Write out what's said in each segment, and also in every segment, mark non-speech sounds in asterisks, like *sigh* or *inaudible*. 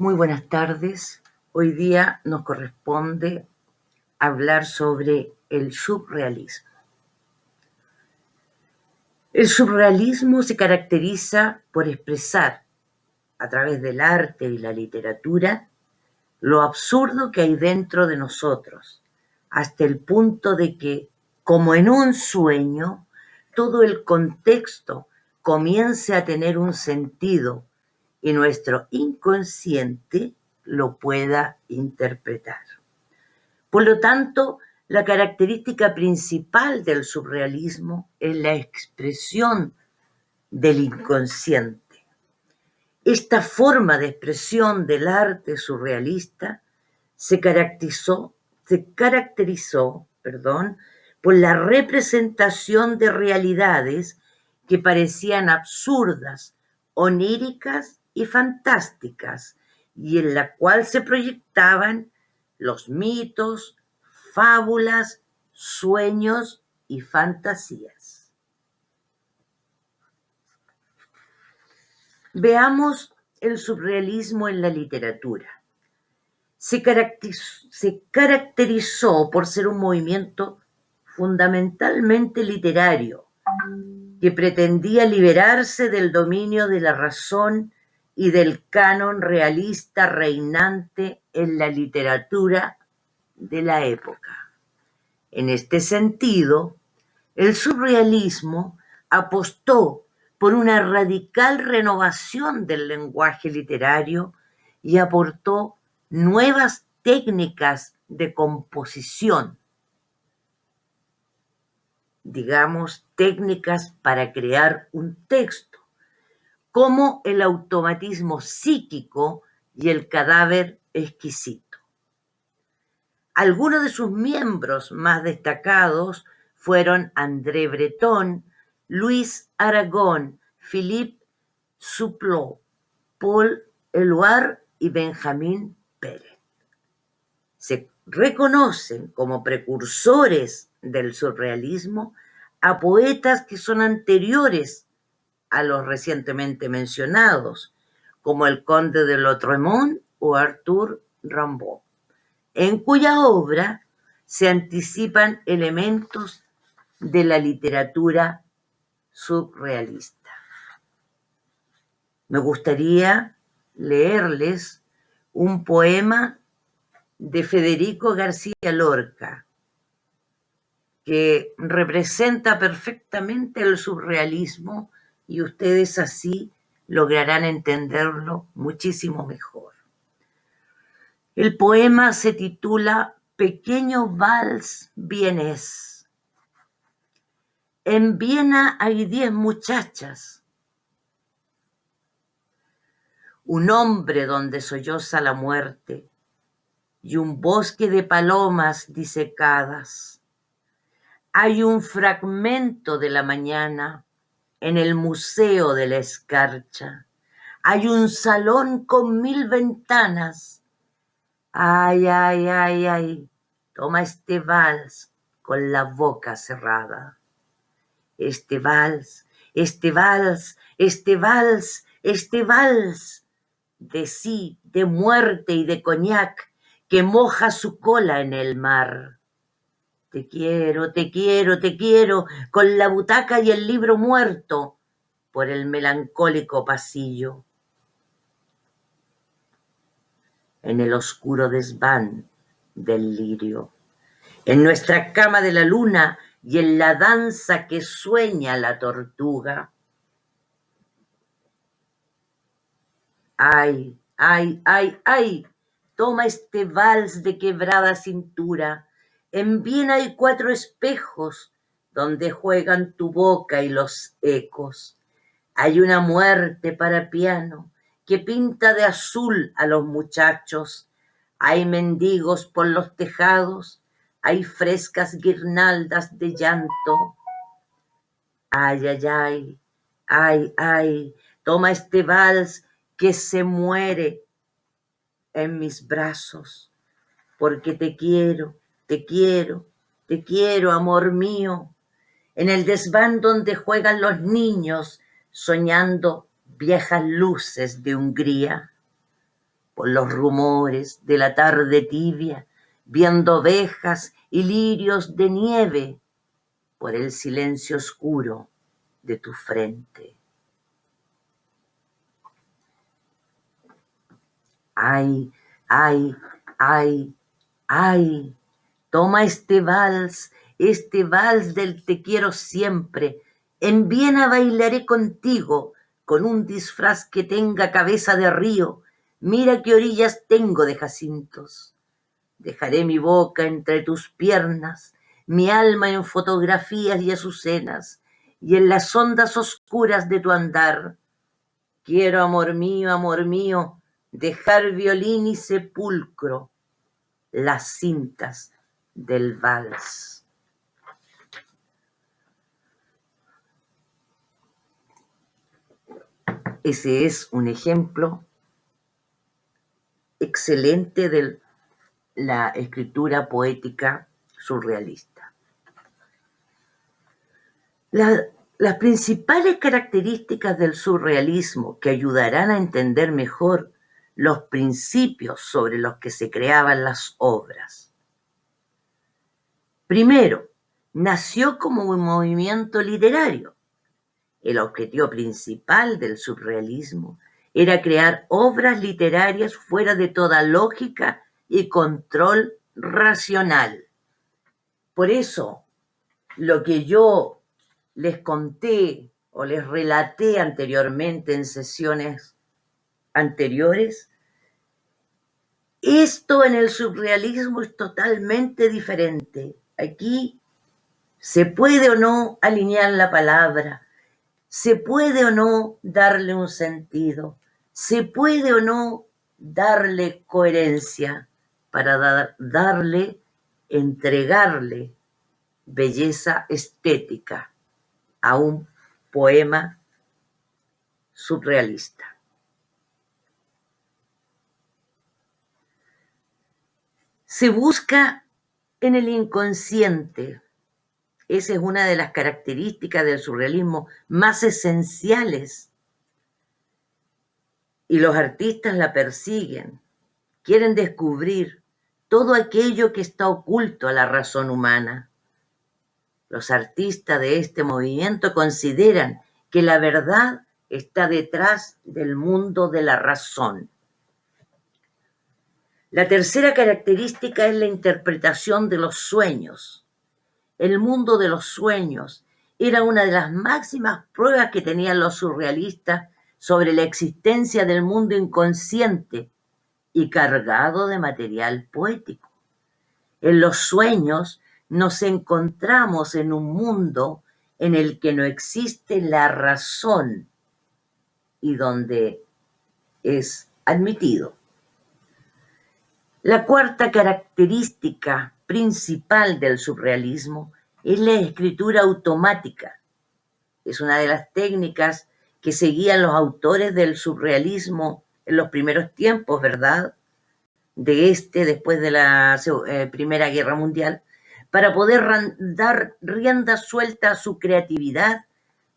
Muy buenas tardes. Hoy día nos corresponde hablar sobre el surrealismo. El surrealismo se caracteriza por expresar a través del arte y la literatura lo absurdo que hay dentro de nosotros, hasta el punto de que, como en un sueño, todo el contexto comience a tener un sentido y nuestro inconsciente lo pueda interpretar. Por lo tanto, la característica principal del surrealismo es la expresión del inconsciente. Esta forma de expresión del arte surrealista se caracterizó, se caracterizó perdón, por la representación de realidades que parecían absurdas, oníricas y fantásticas, y en la cual se proyectaban los mitos, fábulas, sueños y fantasías. Veamos el surrealismo en la literatura. Se caracterizó, se caracterizó por ser un movimiento fundamentalmente literario, que pretendía liberarse del dominio de la razón y del canon realista reinante en la literatura de la época. En este sentido, el surrealismo apostó por una radical renovación del lenguaje literario y aportó nuevas técnicas de composición, digamos, técnicas para crear un texto como el automatismo psíquico y el cadáver exquisito. Algunos de sus miembros más destacados fueron André Breton, Luis Aragón, Philippe Souplot, Paul Eluard y Benjamín Pérez. Se reconocen como precursores del surrealismo a poetas que son anteriores a los recientemente mencionados, como el conde de Lautremont o Arthur Rimbaud, en cuya obra se anticipan elementos de la literatura surrealista. Me gustaría leerles un poema de Federico García Lorca, que representa perfectamente el surrealismo y ustedes así lograrán entenderlo muchísimo mejor. El poema se titula Pequeño Vals Vienes. En Viena hay diez muchachas. Un hombre donde solloza la muerte y un bosque de palomas disecadas. Hay un fragmento de la mañana en el Museo de la Escarcha. Hay un salón con mil ventanas. Ay, ay, ay, ay, toma este vals con la boca cerrada. Este vals, este vals, este vals, este vals de sí, de muerte y de coñac que moja su cola en el mar. Te quiero, te quiero, te quiero, con la butaca y el libro muerto por el melancólico pasillo. En el oscuro desván del lirio, en nuestra cama de la luna y en la danza que sueña la tortuga. Ay, ay, ay, ay, toma este vals de quebrada cintura en Viena hay cuatro espejos donde juegan tu boca y los ecos. Hay una muerte para piano que pinta de azul a los muchachos. Hay mendigos por los tejados, hay frescas guirnaldas de llanto. Ay, ay, ay, ay, ay, toma este vals que se muere en mis brazos, porque te quiero te quiero, te quiero, amor mío, en el desván donde juegan los niños soñando viejas luces de Hungría. por los rumores de la tarde tibia, viendo ovejas y lirios de nieve, por el silencio oscuro de tu frente. Ay, ay, ay, ay, toma este vals, este vals del te quiero siempre, en Viena bailaré contigo, con un disfraz que tenga cabeza de río, mira qué orillas tengo de jacintos. Dejaré mi boca entre tus piernas, mi alma en fotografías y azucenas, y en las ondas oscuras de tu andar. Quiero, amor mío, amor mío, dejar violín y sepulcro, las cintas del vals. Ese es un ejemplo excelente de la escritura poética surrealista. las principales características del surrealismo que ayudarán a entender mejor los principios sobre los que se creaban las obras. Primero, nació como un movimiento literario. El objetivo principal del surrealismo era crear obras literarias fuera de toda lógica y control racional. Por eso, lo que yo les conté o les relaté anteriormente en sesiones anteriores, esto en el surrealismo es totalmente diferente. Aquí se puede o no alinear la palabra, se puede o no darle un sentido, se puede o no darle coherencia para darle, entregarle belleza estética a un poema surrealista. Se busca en el inconsciente. Esa es una de las características del surrealismo más esenciales. Y los artistas la persiguen, quieren descubrir todo aquello que está oculto a la razón humana. Los artistas de este movimiento consideran que la verdad está detrás del mundo de la razón. La tercera característica es la interpretación de los sueños. El mundo de los sueños era una de las máximas pruebas que tenían los surrealistas sobre la existencia del mundo inconsciente y cargado de material poético. En los sueños nos encontramos en un mundo en el que no existe la razón y donde es admitido la cuarta característica principal del surrealismo es la escritura automática. Es una de las técnicas que seguían los autores del surrealismo en los primeros tiempos, ¿verdad? De este, después de la eh, Primera Guerra Mundial, para poder dar rienda suelta a su creatividad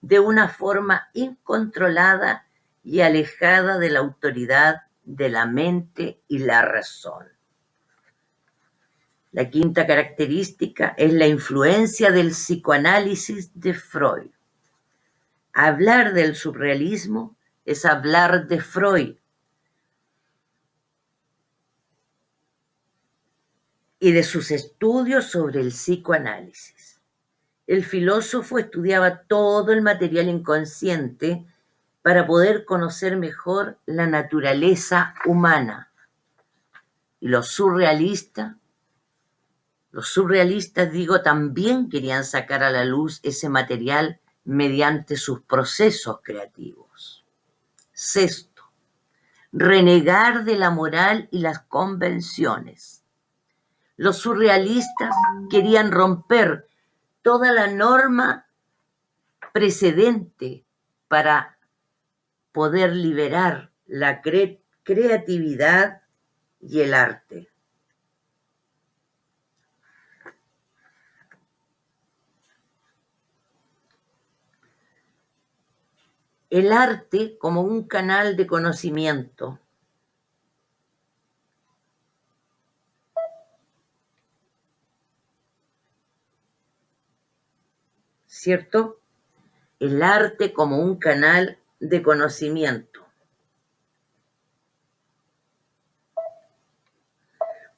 de una forma incontrolada y alejada de la autoridad de la mente y la razón. La quinta característica es la influencia del psicoanálisis de Freud. Hablar del surrealismo es hablar de Freud. y de sus estudios sobre el psicoanálisis. El filósofo estudiaba todo el material inconsciente para poder conocer mejor la naturaleza humana. Y los surrealistas los surrealistas, digo, también querían sacar a la luz ese material mediante sus procesos creativos. Sexto, renegar de la moral y las convenciones. Los surrealistas querían romper toda la norma precedente para poder liberar la creatividad y el arte. El arte como un canal de conocimiento. ¿Cierto? El arte como un canal de conocimiento.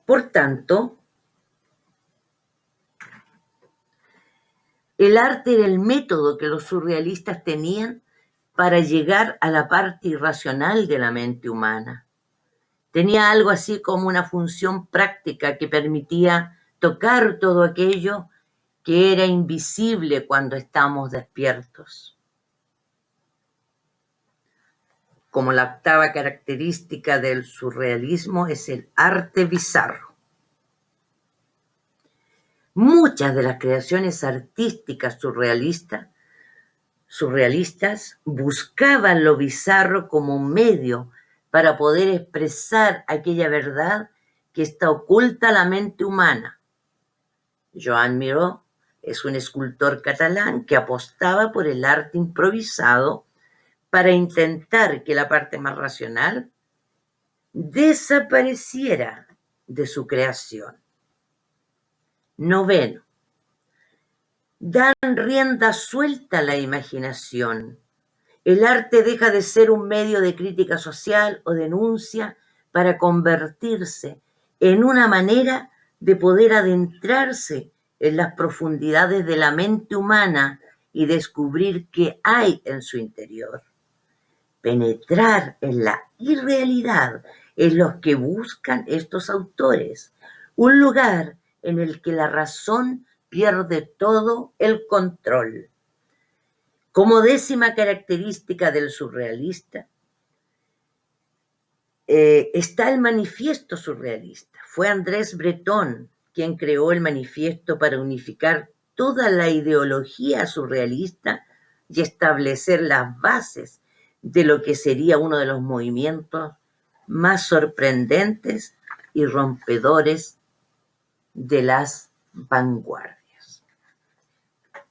Por tanto, el arte era el método que los surrealistas tenían para llegar a la parte irracional de la mente humana. Tenía algo así como una función práctica que permitía tocar todo aquello que era invisible cuando estamos despiertos. Como la octava característica del surrealismo es el arte bizarro. Muchas de las creaciones artísticas surrealistas surrealistas buscaban lo bizarro como medio para poder expresar aquella verdad que está oculta a la mente humana. Joan Miró es un escultor catalán que apostaba por el arte improvisado para intentar que la parte más racional desapareciera de su creación. Noveno dan rienda suelta a la imaginación. El arte deja de ser un medio de crítica social o denuncia para convertirse en una manera de poder adentrarse en las profundidades de la mente humana y descubrir qué hay en su interior. Penetrar en la irrealidad es lo que buscan estos autores, un lugar en el que la razón pierde todo el control. Como décima característica del surrealista, eh, está el manifiesto surrealista. Fue Andrés Breton quien creó el manifiesto para unificar toda la ideología surrealista y establecer las bases de lo que sería uno de los movimientos más sorprendentes y rompedores de las vanguardias.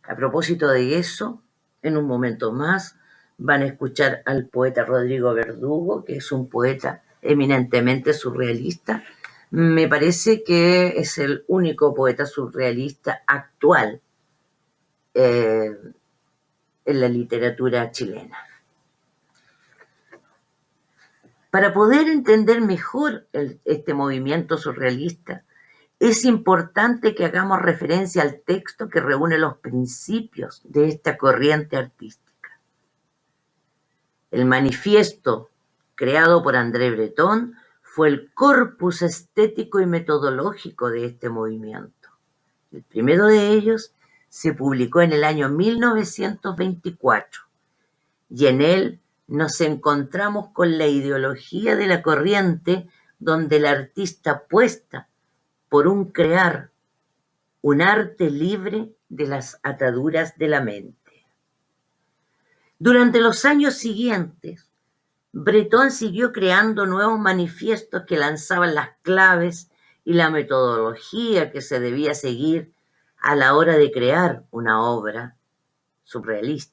A propósito de eso, en un momento más van a escuchar al poeta Rodrigo Verdugo, que es un poeta eminentemente surrealista. Me parece que es el único poeta surrealista actual eh, en la literatura chilena. Para poder entender mejor este movimiento surrealista, es importante que hagamos referencia al texto que reúne los principios de esta corriente artística. El manifiesto creado por André Breton fue el corpus estético y metodológico de este movimiento. El primero de ellos se publicó en el año 1924 y en él nos encontramos con la ideología de la corriente donde el artista apuesta por un crear un arte libre de las ataduras de la mente. Durante los años siguientes, Breton siguió creando nuevos manifiestos que lanzaban las claves y la metodología que se debía seguir a la hora de crear una obra surrealista.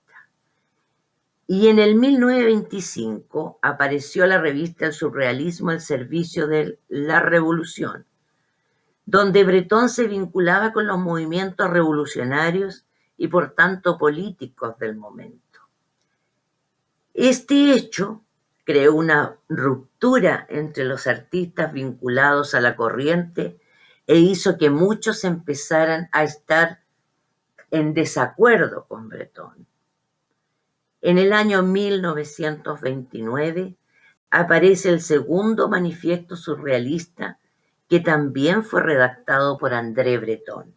Y en el 1925 apareció la revista El Surrealismo al servicio de la revolución, donde Bretón se vinculaba con los movimientos revolucionarios y por tanto políticos del momento. Este hecho creó una ruptura entre los artistas vinculados a la corriente e hizo que muchos empezaran a estar en desacuerdo con Bretón. En el año 1929 aparece el segundo manifiesto surrealista que también fue redactado por André Breton.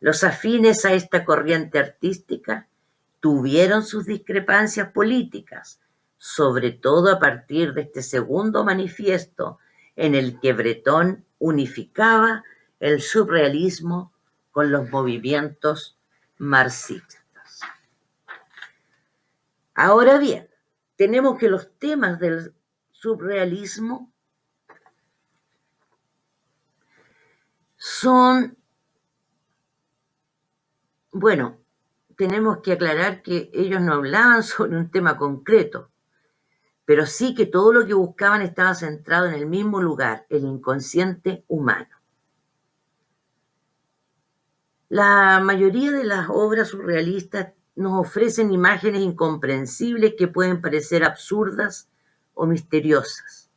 Los afines a esta corriente artística tuvieron sus discrepancias políticas, sobre todo a partir de este segundo manifiesto en el que Breton unificaba el surrealismo con los movimientos marxistas. Ahora bien, tenemos que los temas del surrealismo son, bueno, tenemos que aclarar que ellos no hablaban *laughs* sobre un tema concreto, pero sí que todo lo que buscaban estaba centrado en el mismo lugar, el inconsciente humano. La mayoría de las obras surrealistas nos ofrecen imágenes incomprensibles que pueden parecer absurdas o misteriosas.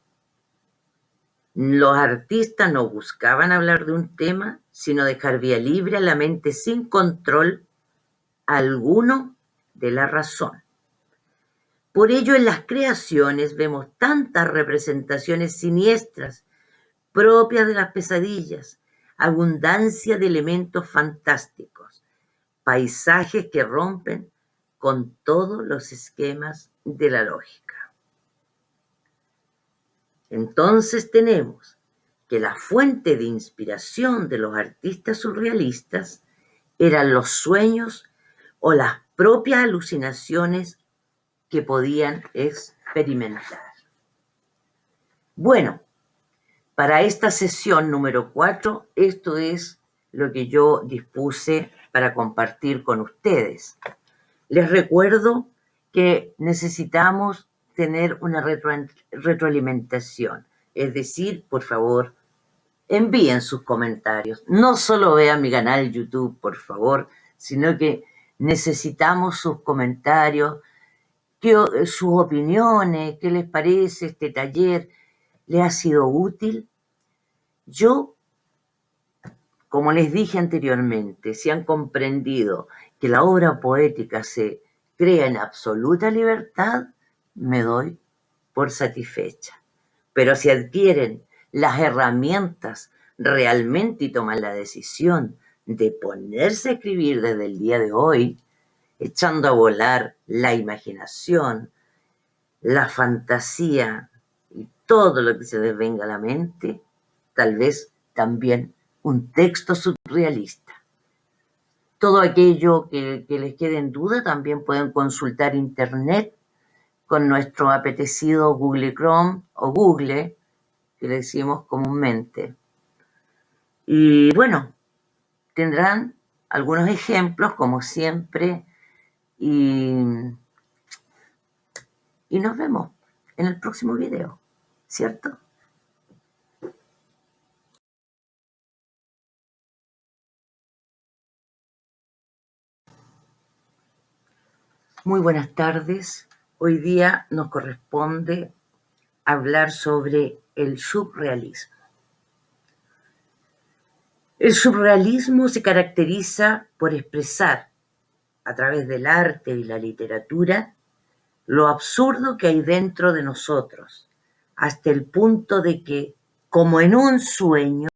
Los artistas no buscaban hablar de un tema, sino dejar vía libre a la mente sin control alguno de la razón. Por ello en las creaciones vemos tantas representaciones siniestras propias de las pesadillas, abundancia de elementos fantásticos, paisajes que rompen con todos los esquemas de la lógica. Entonces tenemos que la fuente de inspiración de los artistas surrealistas eran los sueños o las propias alucinaciones que podían experimentar. Bueno, para esta sesión número 4, esto es lo que yo dispuse para compartir con ustedes. Les recuerdo que necesitamos tener una retroalimentación, es decir, por favor, envíen sus comentarios. No solo vean mi canal YouTube, por favor, sino que necesitamos sus comentarios, sus opiniones, qué les parece este taller, ¿le ha sido útil? Yo, como les dije anteriormente, si han comprendido que la obra poética se crea en absoluta libertad, me doy por satisfecha. Pero si adquieren las herramientas realmente y toman la decisión de ponerse a escribir desde el día de hoy, echando a volar la imaginación, la fantasía y todo lo que se les venga a la mente, tal vez también un texto surrealista. Todo aquello que, les quede en duda también pueden consultar internet con nuestro apetecido Google Chrome o Google, que le decimos comúnmente. Y bueno, tendrán algunos ejemplos, como siempre, y, y nos vemos en el próximo video, ¿cierto? Muy buenas tardes. Hoy día nos corresponde hablar sobre el surrealismo. El surrealismo se caracteriza por expresar a través del arte y la literatura lo absurdo que hay dentro de nosotros, hasta el punto de que, como en un sueño,